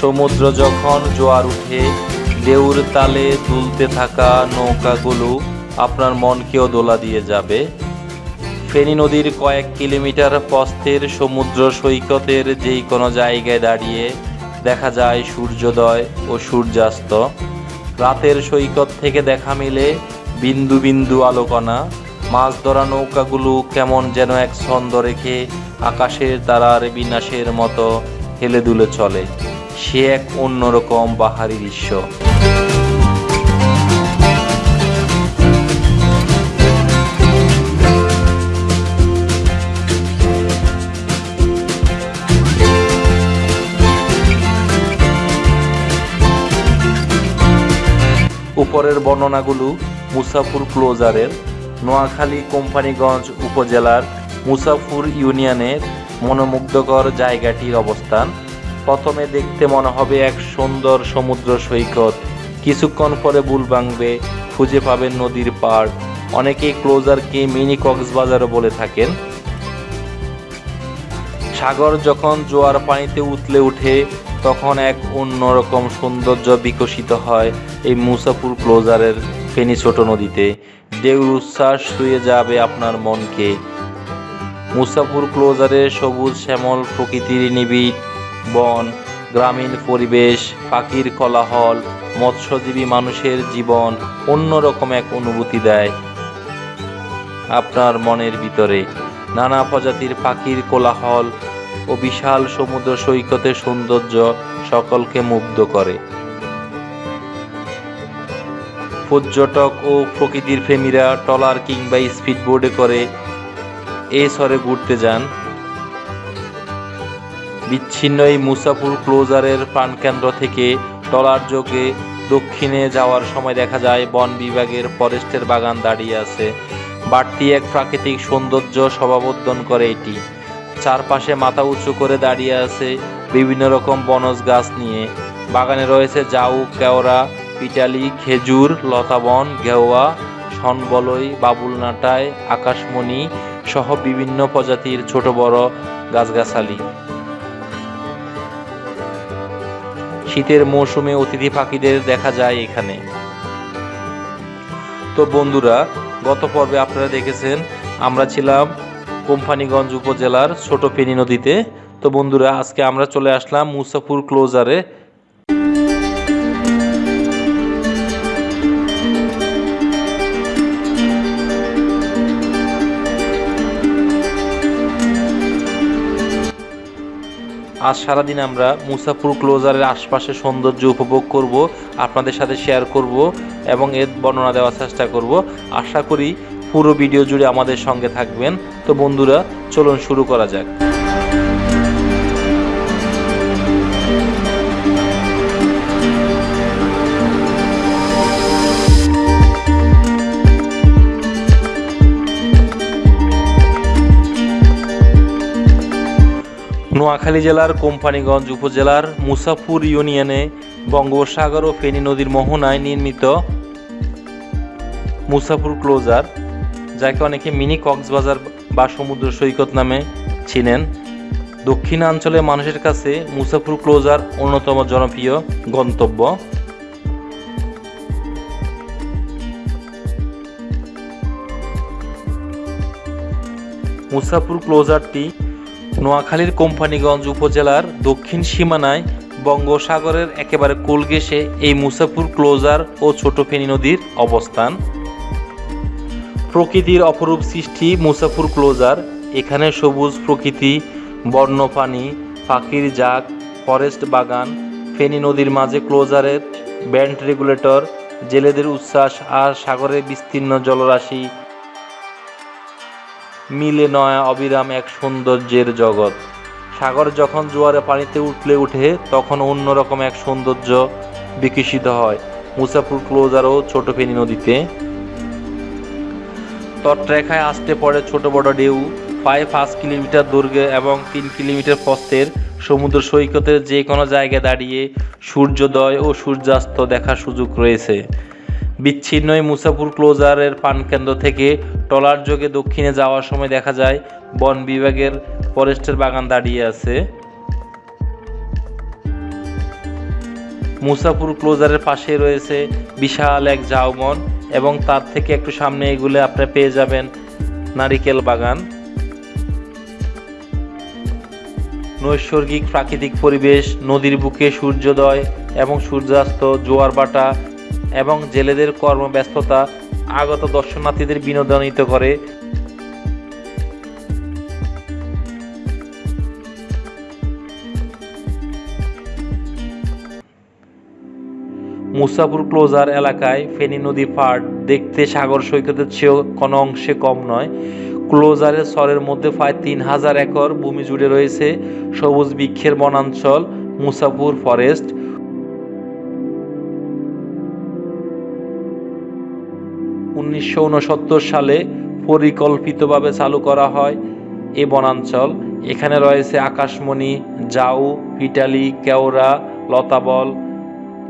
সমুদ্র যখন জোয়ার উঠে ঢেউর তালে দুলতে থাকা নৌকাগুলো আপনার মনকেও দোলা দিয়ে যাবে। ফেনী নদীর কয়েক কিলোমিটার প্রস্থের সমুদ্র সৈকতের যেই কোনো জায়গায় দাঁড়িয়ে দেখা যায় সূর্যোদয় ও সূর্যাস্ত। রাতের সৈকত থেকে দেখা মিলে বিন্দু বিন্দু আলোকনা। মাছ ধরা নৌকাগুলো কেমন যেন এক ছন্দ রেখে আকাশের তারার বিনাশের মতো হেলে দুলে চলে। সে এক অন্যরকম বাহারি দৃশ্য। উপরের বর্ণনাগুলো মুসাফুর ক্লোজারের, নোয়াখালী কোম্পানিগঞ্জ উপজেলার মুসাফুর ইউনিয়নের মনোমুগ্ধকর জায়গাটির অবস্থান। প্রথমে দেখতে মনে হবে এক সুন্দর সমুদ্র সৈকত। কিছুক্ষণ পরে বুল ভাঙবে, খুঁজে পাবেন নদীর পাড়। অনেকেই ক্লোজারকে মিনি কক্সবাজারও বলে থাকেন। সাগর যখন জোয়ার পানিতে উতলে উঠে তখন এক অন্যরকম সৌন্দর্য বিকশিত হয় এই মুসাফুর ক্লোজারের ফেনি ছোট নদীতে। ঢেউর উচ্ছ্বাস ছুঁয়ে যাবে আপনার মনকে। মুসাফুর ক্লোজারের সবুজ শ্যামল প্রকৃতির নিবিড় বন, গ্রামীণ পরিবেশ, পাখির কোলাহল, মৎস্যজীবী মানুষের জীবন অন্যরকম এক অনুভূতি দেয়। আপনার মনের ভিতরে নানা প্রজাতির পাখির কোলাহল ও বিশাল সমুদ্র সৈকতের সৌন্দর্য সকলকে মুগ্ধ করে। পর্যটক ও প্রকৃতির প্রেমীরা ট্রলার কিংবা স্পিডবোর্ডে করে এই স্বরে ঘুরতে যান। বিচ্ছিন্ন এই মুসাফুর ক্লোজারের প্রাণকেন্দ্র থেকে টলার যোগে দক্ষিণে যাওয়ার সময় দেখা যায়, বন বিভাগের ফরেস্টের বাগান দাঁড়িয়ে আছে। বাড়তি এক প্রাকৃতিক সৌন্দর্য সমাবর্ধন করে এটি। চারপাশে মাথা উঁচু করে দাঁড়িয়ে আছে বিভিন্ন রকম বনজ গাছ নিয়ে। বাগানে রয়েছে জাউ, কেওড়া, পিটালি, খেজুর লতাবন ঘেওয়া সনবলই বাবুলনাটায় আকাশমণি সহ বিভিন্ন প্রজাতির ছোট বড় গাছগাছালি। শীতের মৌসুমে অতিথি পাখিদের দেখা যায় এখানে। তো বন্ধুরা, গত পর্বে আপনারা দেখেছেন, আমরা ছিলাম কোম্পানিগঞ্জ উপজেলার ছোট ফেনী নদীতে। তো বন্ধুরা, আজকে আমরা চলে আসলাম মুসাফুর ক্লোজারে আজ সারাদিন আমরা মুসাফুর ক্লোজারের আশপাশে সৌন্দর্য উপভোগ করব, আপনাদের সাথে শেয়ার করব এবং এর বর্ণনা দেওয়ার চেষ্টা করব। আশা করি পুরো ভিডিও জুড়ে আমাদের সঙ্গে থাকবেন। তো বন্ধুরা, চলুন শুরু করা যাক। নোয়াখালী জেলার কোম্পানিগঞ্জ উপজেলার মুসাফুর ইউনিয়নে বঙ্গোপসাগর ও ফেনী নদীর মোহনায় নির্মিত মুসাফুর ক্লোজার, যাকে অনেকে মিনি কক্সবাজার বা সমুদ্র সৈকত নামে চিনেন। দক্ষিণাঞ্চলের মানুষের কাছে মুসাফুর ক্লোজার অন্যতম জনপ্রিয় গন্তব্য। মুসাফুর ক্লোজারটি নোয়াখালীর কোম্পানিগঞ্জ উপজেলার দক্ষিণ সীমানায় বঙ্গোসাগরের একেবারে কোলগেসে এই মুসাফুর ক্লোজার ও ছোট ফেনী নদীর অবস্থান। প্রকৃতির অপরূপ সৃষ্টি মুসাফুর ক্লোজার। এখানে সবুজ প্রকৃতি বন্যপানি পাখির জাক, ফরেস্ট বাগান, ফেনী নদীর মাঝে ক্লোজারের ব্যান্ড রেগুলেটর, জেলেদের উচ্ছ্বাস আর সাগরের বিস্তীর্ণ জলরাশি মিলে নয় অবিরাম এক সৌন্দর্যের জগৎ। সাগর যখন জোয়ারে পানিতে উঠলে উঠে, তখন অন্যরকম এক সৌন্দর্য বিকশিত হয়। মুসাফুর ক্লোজার ও ছোট ফেনী নদীতে। তটরেখায় আসতে পড়ে ছোট বড় ঢেউ। প্রায় পাঁচ কিলোমিটার দৈর্ঘ্যে এবং তিন কিলোমিটার প্রস্থের সমুদ্র সৈকতের যে কোনো জায়গায় দাঁড়িয়ে সূর্যোদয় ও সূর্যাস্ত দেখার সুযোগ রয়েছে। বিচ্ছিন্ন মুসাফুর ক্লোজারের পানকেন্দ্র থেকে ট্রলার যোগে দক্ষিণে যাওয়ার সময় দেখা যায়, বন বিভাগের ফরেস্টের বাগান দাঁড়িয়ে আছে। মুসাপুর ক্লোজারের পাশে রয়েছে বিশাল এক ঝাউবন এবং তার থেকে একটু সামনে এগুলো আপনারা পেয়ে যাবেন নারিকেল বাগান। নৈসর্গিক প্রাকৃতিক পরিবেশ, নদীর বুকে সূর্যোদয় এবং সূর্যাস্ত, জোয়ার বাটা এবং জেলেদের কর্মব্যস্ততা আগত দর্শনার্থীদের বিনোদনিত করে। মুসাপুর ক্লোজার এলাকায় ফেনী নদী পাড় দেখতে সাগর সৈকতের চেয়েও কোনো অংশে কম নয়। ক্লোজারের সরের মধ্যে প্রায় তিন হাজার একর ভূমি জুড়ে রয়েছে সবুজ বৃক্ষের বনাঞ্চল মুসাপুর ফরেস্ট উনিশশো উনসত্তর সালে পরিকল্পিতভাবে চালু করা হয় এ বনাঞ্চল। এখানে রয়েছে আকাশমণি, জাউ, পিটালি, কেওড়া, লতাবল,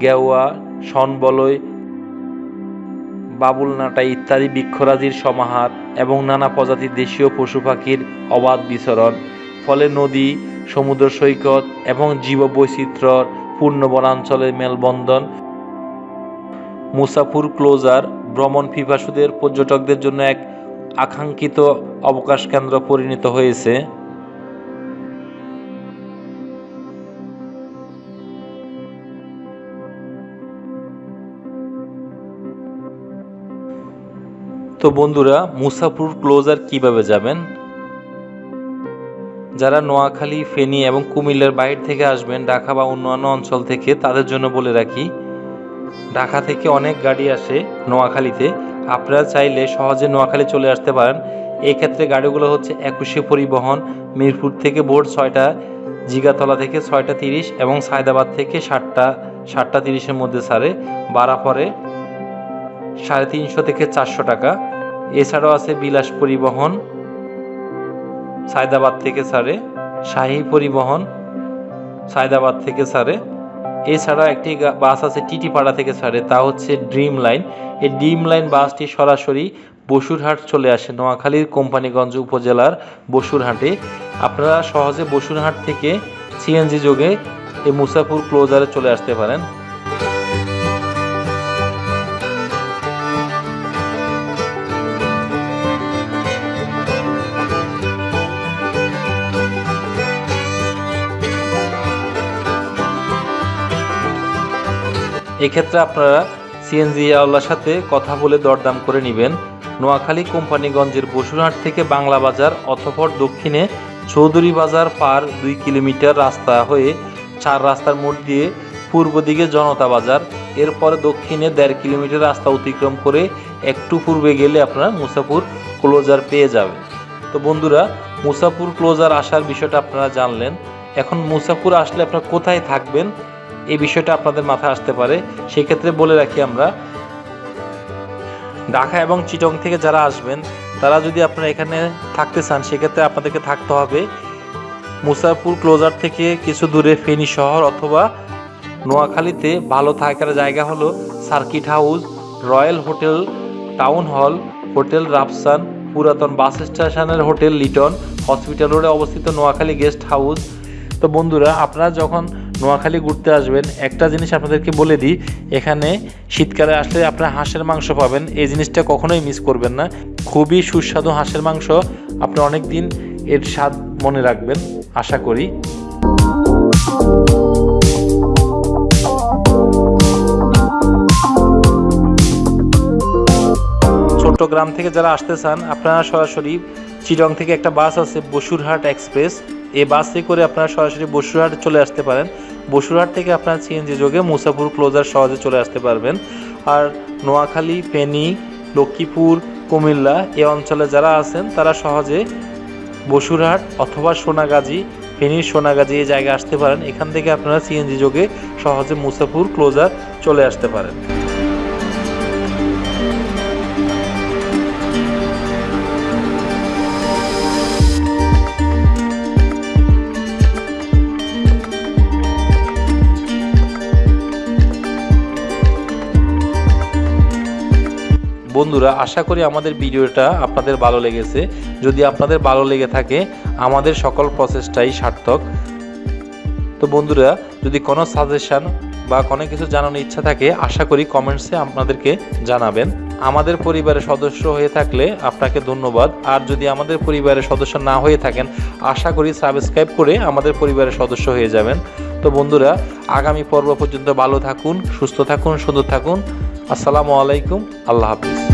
গেওয়া শনবলয় বাবুলনাটা ইত্যাদি বৃক্ষরাজির সমাহার এবং নানা প্রজাতির দেশীয় পশু পাখির অবাধ বিচরণ। ফলে নদী, সমুদ্র সৈকত এবং জীববৈচিত্র্যর পূর্ণ বনাঞ্চলের মেলবন্ধন, মুসাফুর ক্লোজার ভ্রমণ পিপাসুদের পর্যটকদের জন্য এক আকাঙ্ক্ষিত অবকাশ কেন্দ্র পরিণত হয়েছে। তো বন্ধুরা মুসাপুর ক্লোজার কীভাবে যাবেন? যারা নোয়াখালী, ফেনী এবং কুমিল্লার বাইরে থেকে আসবেন, ঢাকা বা অন্যান্য অঞ্চল থেকে, তাদের জন্য বলে রাখি ঢাকা থেকে অনেক গাড়ি আসে নোয়াখালীতে। আপনারা চাইলে সহজে নোয়াখালী চলে আসতে পারেন। এক্ষেত্রে গাড়িগুলো হচ্ছে একুশে পরিবহন, মিরপুর থেকে বোর্ড ছয়টা, জিগাতলা থেকে ছয়টা তিরিশ এবং সায়দাবাদ থেকে সাতটা সাতটা তিরিশের মধ্যে সারে। ভাড়া পরে সাড়ে তিনশো থেকে চারশো টাকা। এছাড়াও আছে বিলাস পরিবহন, সায়দাবাদ থেকে ছাড়ে শাহী পরিবহন, সায়দাবাদ থেকে ছাড়ে এছাড়াও একটি বাস আছে টিটিপাড়া থেকে ছাড়ে, তা হচ্ছে ড্রিম লাইন। এই ড্রিম লাইন বাসটি সরাসরি বসুরহাট চলে আসে, নোয়াখালীর কোম্পানিগঞ্জ উপজেলার বসুরহাটে। আপনারা সহজে বসুরহাট থেকে সিএনজি যোগে এই মুসাফুর ক্লোজারে চলে আসতে পারেন। এক্ষেত্রে আপনারা সিএনজি আওয়ালার সাথে কথা বলে দরদাম করে নেবেন। নোয়াখালী কোম্পানিগঞ্জের বসুরহাট থেকে বাংলা বাজার অথপর দক্ষিণে চৌধুরী বাজার পার দুই কিলোমিটার রাস্তা হয়ে চার রাস্তার মোড় দিয়ে পূর্ব দিকে জনতা বাজার। এরপরে দক্ষিণে দেড় কিলোমিটার রাস্তা অতিক্রম করে একটু পূর্বে গেলে আপনারা মুসাফুর ক্লোজার পেয়ে যাবেন। তো বন্ধুরা, মুসাফুর ক্লোজার আসার বিষয়টা আপনারা জানলেন। এখন মুসাফুর আসলে আপনারা কোথায় থাকবেন? এই বিষয়টা আপনাদের মাথায় আসতে পারে। সেক্ষেত্রে বলে রাখি আমরা, ঢাকা এবং চিটং থেকে যারা আসবেন, তারা যদি আপনারা এখানে থাকতে চান, সেক্ষেত্রে আপনাদেরকে থাকতে হবে মুসাফুর ক্লোজার থেকে কিছু দূরে ফেনী শহর অথবা নোয়াখালীতে ভালো থাকার জায়গা হলো circuit house, royal hotel, town hall, hotel Rafsan, পুরাতন বাস স্টেশনের হোটেল লিটন, হসপিটাল রোডে অবস্থিত নোয়াখালী গেস্ট হাউস। তো বন্ধুরা, আপনারা যখন নোয়াখালী ঘুরতে আসবেন। একটা জিনিস আপনাদেরকে বলে দিই, এখানে শীতকালে আসলে আপনারা হাঁসের মাংস পাবেন। এই জিনিসটা কখনোই মিস করবেন না। খুবই সুস্বাদু হাঁসের মাংস। আপনি অনেক দিন এর স্বাদ মনে রাখবেন, আশা করি। চট্টগ্রাম থেকে যারা আসতে চান, আপনারা সরাসরি চিটং থেকে একটা বাস আছে বসুরহাট এক্সপ্রেস। এই বাসে করে আপনারা সরাসরি বসুরহাট চলে আসতে পারেন। বসুরহাট থেকে আপনারা সিএনজি যোগে মুসাফুর ক্লোজার সহজে চলে আসতে পারবেন। আর নোয়াখালী, ফেনী, লক্ষ্মীপুর, কুমিল্লা এ অঞ্চলে যারা আছেন, তারা সহজে বসুরহাট অথবা সোনাগাজী, ফেনীর সোনাগাজী এই জায়গায় আসতে পারেন। এখান থেকে আপনারা সিএনজি যোগে সহজে মুসাফুর ক্লোজার চলে আসতে পারেন। বন্ধুরা, আশা করি আমাদের ভিডিওটা আপনাদের ভালো লেগেছে। যদি আপনাদের ভালো লেগে থাকে, আমাদের সকল প্রসেসটাই সার্থক। তো বন্ধুরা, যদি কোনো সাজেশন বা কোনো কিছু জানানোর ইচ্ছা থাকে, আশা করি কমেন্টসে আপনাদেরকে জানাবেন। আমাদের পরিবারের সদস্য হয়ে থাকলে আপনাকে ধন্যবাদ। আর যদি আমাদের পরিবারের সদস্য না হয়ে থাকেন, আশা করি সাবস্ক্রাইব করে আমাদের পরিবারের সদস্য হয়ে যাবেন। তো বন্ধুরা, আগামী পর্ব পর্যন্ত ভালো থাকুন, সুস্থ থাকুন, সুন্দর থাকুন। আসসালামু আলাইকুম, আল্লাহ হাফিজ।